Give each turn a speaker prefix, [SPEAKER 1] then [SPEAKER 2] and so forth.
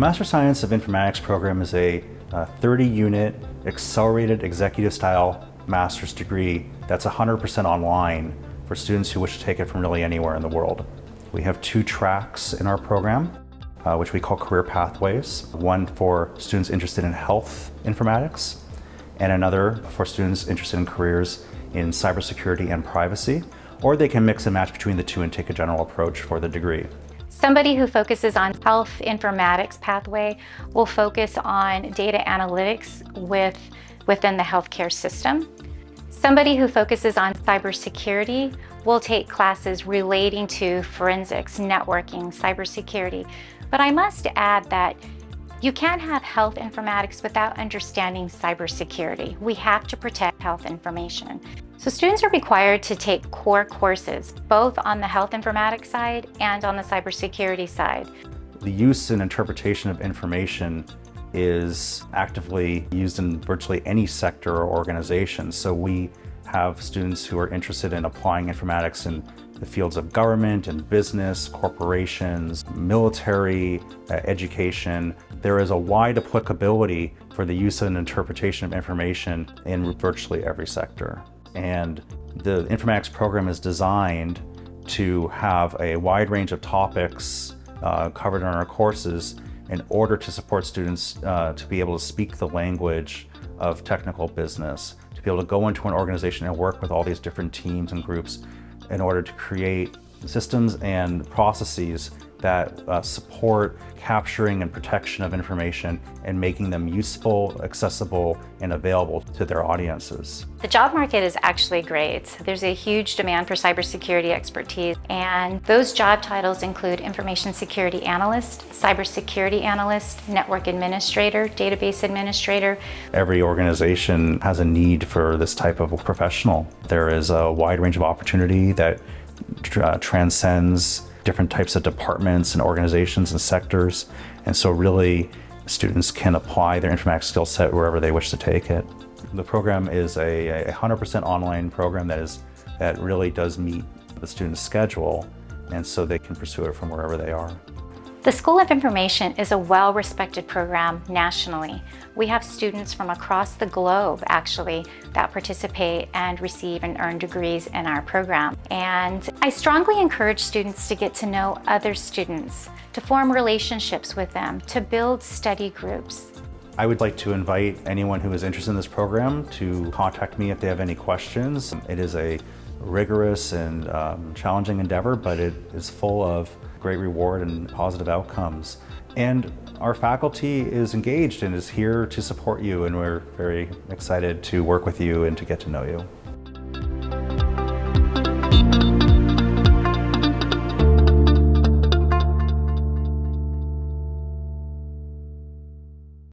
[SPEAKER 1] Master Science of Informatics program is a 30-unit accelerated executive style master's degree that's 100% online for students who wish to take it from really anywhere in the world. We have two tracks in our program, uh, which we call career pathways. One for students interested in health informatics, and another for students interested in careers in cybersecurity and privacy, or they can mix and match between the two and take a general approach for the degree.
[SPEAKER 2] Somebody who focuses on health informatics pathway will focus on data analytics with, within the healthcare system. Somebody who focuses on cybersecurity will take classes relating to forensics, networking, cybersecurity. But I must add that you can't have health informatics without understanding cybersecurity. We have to protect health information. So students are required to take core courses, both on the health informatics side and on the cybersecurity side.
[SPEAKER 1] The use and interpretation of information is actively used in virtually any sector or organization. So we have students who are interested in applying informatics in the fields of government and business, corporations, military, uh, education. There is a wide applicability for the use and interpretation of information in virtually every sector. And the informatics program is designed to have a wide range of topics uh, covered in our courses in order to support students uh, to be able to speak the language of technical business, to be able to go into an organization and work with all these different teams and groups in order to create systems and processes that uh, support capturing and protection of information and making them useful, accessible, and available to their audiences.
[SPEAKER 2] The job market is actually great. There's a huge demand for cybersecurity expertise, and those job titles include Information Security Analyst, Cybersecurity Analyst, Network Administrator, Database Administrator.
[SPEAKER 1] Every organization has a need for this type of professional. There is a wide range of opportunity that uh, transcends different types of departments and organizations and sectors. And so really students can apply their informatics skill set wherever they wish to take it. The program is a 100% online program that is that really does meet the student's schedule and so they can pursue it from wherever they are.
[SPEAKER 2] The School of Information is a well-respected program nationally. We have students from across the globe, actually, that participate and receive and earn degrees in our program. And I strongly encourage students to get to know other students, to form relationships with them, to build study groups.
[SPEAKER 1] I would like to invite anyone who is interested in this program to contact me if they have any questions. It is a rigorous and um, challenging endeavor, but it is full of great reward and positive outcomes. And our faculty is engaged and is here to support you and we're very excited to work with you and to get to know you.